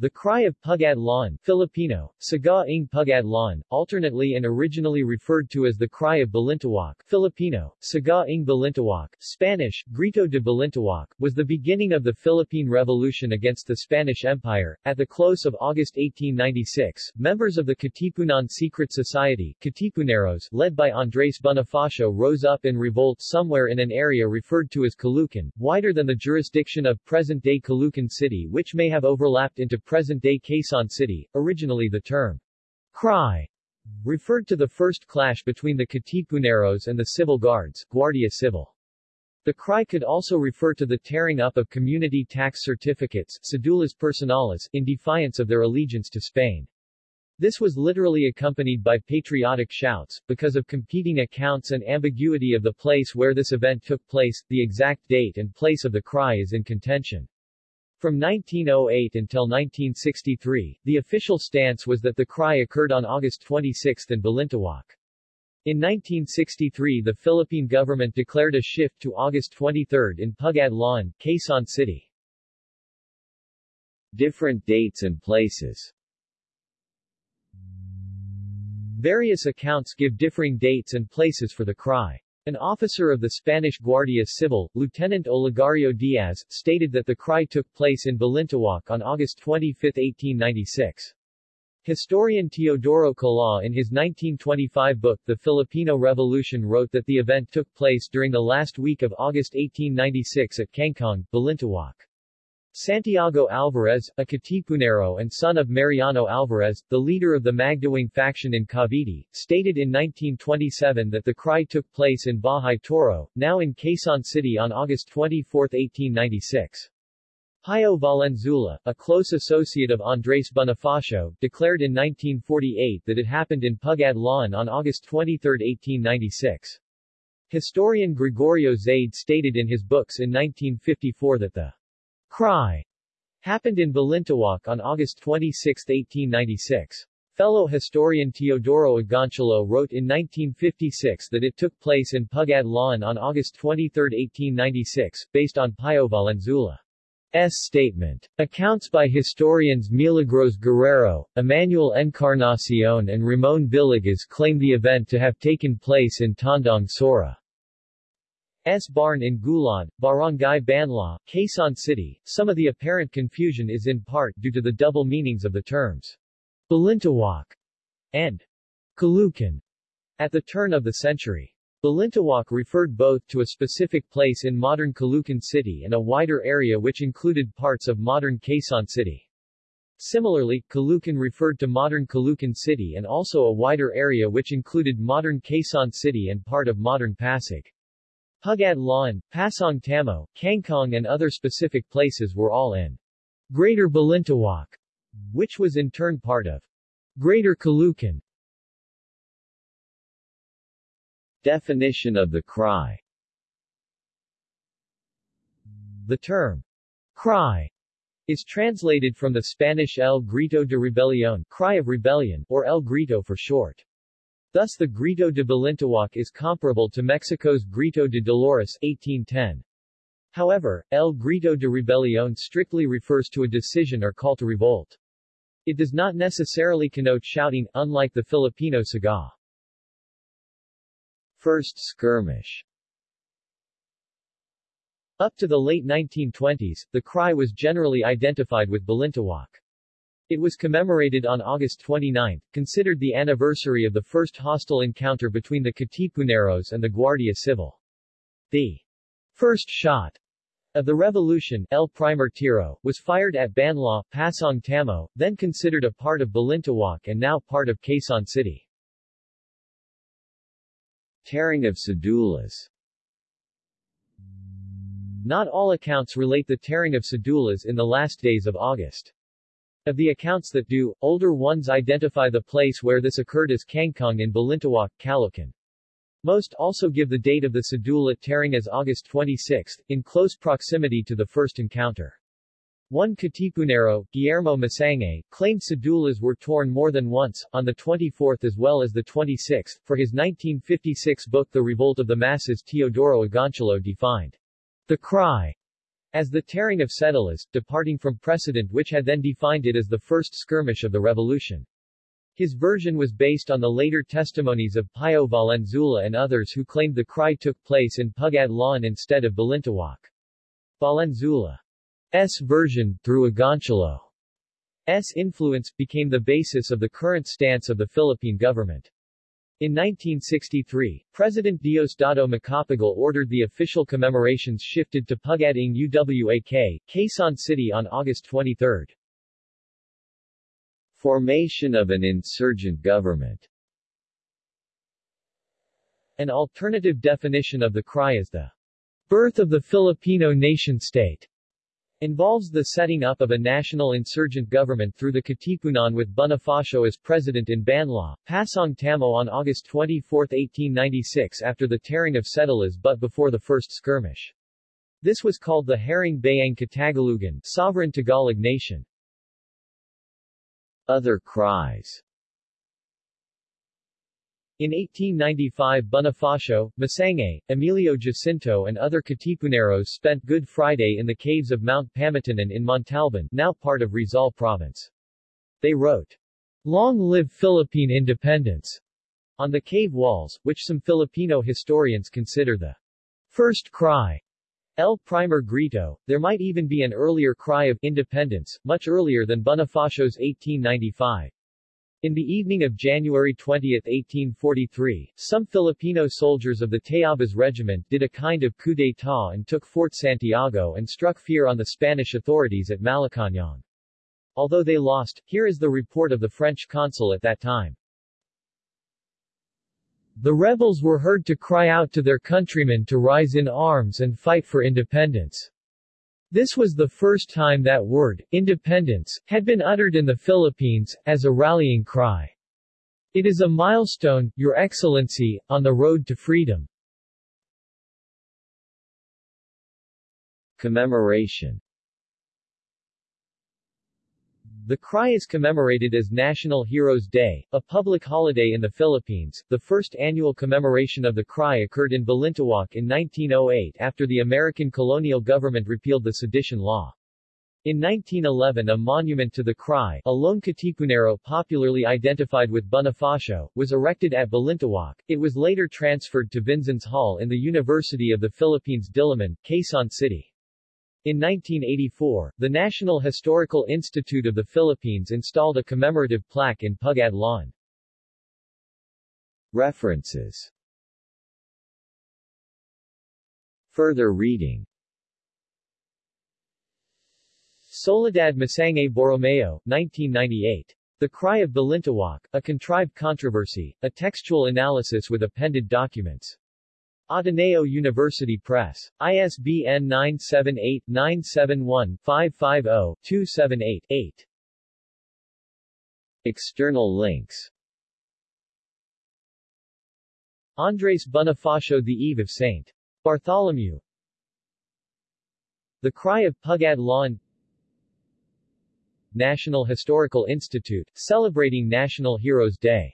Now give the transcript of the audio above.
The cry of Pugad Lawin Filipino, Sigaw ng Pugad Lawin, alternately and originally referred to as the cry of Balintawak Filipino, Sigaw ng Balintawak, Spanish, Grito de Balintawak, was the beginning of the Philippine Revolution against the Spanish Empire. At the close of August 1896, members of the Katipunan Secret Society Katipuneros, led by Andres Bonifacio rose up in revolt somewhere in an area referred to as Caloocan, wider than the jurisdiction of present-day Caloocan City which may have overlapped into present-day Quezon City. Originally the term cry referred to the first clash between the Katipuneros and the civil guards, Guardia Civil. The cry could also refer to the tearing up of community tax certificates cedulas personales in defiance of their allegiance to Spain. This was literally accompanied by patriotic shouts. Because of competing accounts and ambiguity of the place where this event took place, the exact date and place of the cry is in contention. From 1908 until 1963, the official stance was that the cry occurred on August 26 in Balintawak. In 1963 the Philippine government declared a shift to August 23 in Pugad Lawin, Quezon City. Different dates and places Various accounts give differing dates and places for the cry. An officer of the Spanish Guardia Civil, Lieutenant Olegario Diaz, stated that the cry took place in Balintawak on August 25, 1896. Historian Teodoro Kalaw in his 1925 book The Filipino Revolution wrote that the event took place during the last week of August 1896 at Kangkong, Balintawak. Santiago Alvarez, a Katipunero and son of Mariano Alvarez, the leader of the Magdiwang faction in Cavite, stated in 1927 that the cry took place in Bahay Toro, now in Quezon City on August 24, 1896. Pio Valenzuela, a close associate of Andres Bonifacio, declared in 1948 that it happened in Pugad Lawin on August 23, 1896. Historian Gregorio Zaide stated in his books in 1954 that the Cry happened in Balintawak on August 26, 1896. Fellow historian Teodoro Agoncillo wrote in 1956 that it took place in Pugad Lawin on August 23, 1896, based on Pio Valenzuela's statement. Accounts by historians Milagros Guerrero, Emmanuel Encarnacion and Ramon Villegas claim the event to have taken place in Tandang Sora. S. Barn in Gulod, Barangay Banlat, Quezon City. Some of the apparent confusion is in part due to the double meanings of the terms Balintawak and Caloocan at the turn of the century. Balintawak referred both to a specific place in modern Caloocan City and a wider area which included parts of modern Quezon City. Similarly, Caloocan referred to modern Caloocan City and also a wider area which included modern Quezon City and part of modern Pasig. Pugad Lawin, Pasong Tamo, Kangkong and other specific places were all in Greater Balintawak, which was in turn part of Greater Caloocan. Definition of the cry The term cry is translated from the Spanish El Grito de Rebelión, cry of rebellion, or El Grito for short. Thus the Grito de Balintawak is comparable to Mexico's Grito de Dolores 1810. However, El Grito de Rebelión strictly refers to a decision or call to revolt. It does not necessarily connote shouting, unlike the Filipino sigaw. First skirmish Up to the late 1920s, the cry was generally identified with Balintawak. It was commemorated on August 29, considered the anniversary of the first hostile encounter between the Katipuneros and the Guardia Civil. The first shot of the revolution, El Primer Tiro, was fired at Banlat, Pasong Tamo, then considered a part of Balintawak and now part of Quezon City. Tearing of Cedulas Not all accounts relate the tearing of Cedulas in the last days of August. Of the accounts that do, older ones identify the place where this occurred as Kangkong in Balintawak, Caloocan. Most also give the date of the cedula tearing as August 26, in close proximity to the first encounter. One Katipunero, Guillermo Masangkay, claimed cedulas were torn more than once, on the 24th as well as the 26th. For his 1956 book The Revolt of the Masses Teodoro Agoncillo defined the cry as the tearing of Cedulas, departing from precedent which had then defined it as the first skirmish of the revolution. His version was based on the later testimonies of Pio Valenzuela and others who claimed the cry took place in Pugad Lawin instead of Balintawak. Valenzuela's version, through Agoncillo's influence, became the basis of the current stance of the Philippine government. In 1963, President Diosdado Macapagal ordered the official commemorations shifted to Pugad Lawin, Quezon City on August 23. Formation of an insurgent government An alternative definition of the cry is the birth of the Filipino nation-state involves the setting up of a national insurgent government through the Katipunan with Bonifacio as president in Banlat, Pasong Tamo on August 24, 1896 after the tearing of Cedulas but before the first skirmish. This was called the Haring Bayang Katagalugan sovereign Tagalog nation. Other cries in 1895 Bonifacio, Masangkay, Emilio Jacinto and other Katipuneros spent Good Friday in the caves of Mount Pamitinan in Montalban now part of Rizal Province. They wrote, Long live Philippine independence, on the cave walls, which some Filipino historians consider the first cry El Primer Grito, there might even be an earlier cry of independence, much earlier than Bonifacio's 1895. In the evening of January 20, 1843, some Filipino soldiers of the Tayabas Regiment did a kind of coup d'état and took Fort Santiago and struck fear on the Spanish authorities at Malacañang. Although they lost, here is the report of the French consul at that time. The rebels were heard to cry out to their countrymen to rise in arms and fight for independence. This was the first time that word, independence, had been uttered in the Philippines, as a rallying cry. It is a milestone, Your Excellency, on the road to freedom. Commemoration the cry is commemorated as National Heroes Day, a public holiday in the Philippines. The first annual commemoration of the cry occurred in Balintawak in 1908 after the American colonial government repealed the sedition law. In 1911 a monument to the cry, a lone Katipunero popularly identified with Bonifacio, was erected at Balintawak. It was later transferred to Vinzons Hall in the University of the Philippines Diliman, Quezon City. In 1984, the National Historical Institute of the Philippines installed a commemorative plaque in Pugad Lawin. References Further reading Soledad Masangkay Borromeo, 1998. The Cry of Balintawak, A Contrived Controversy, A Textual Analysis with Appended Documents. Ateneo University Press. ISBN 978-971-550-278-8. External links Andres Bonifacio The Eve of St. Bartholomew The Cry of Pugad Lawin National Historical Institute, celebrating National Heroes Day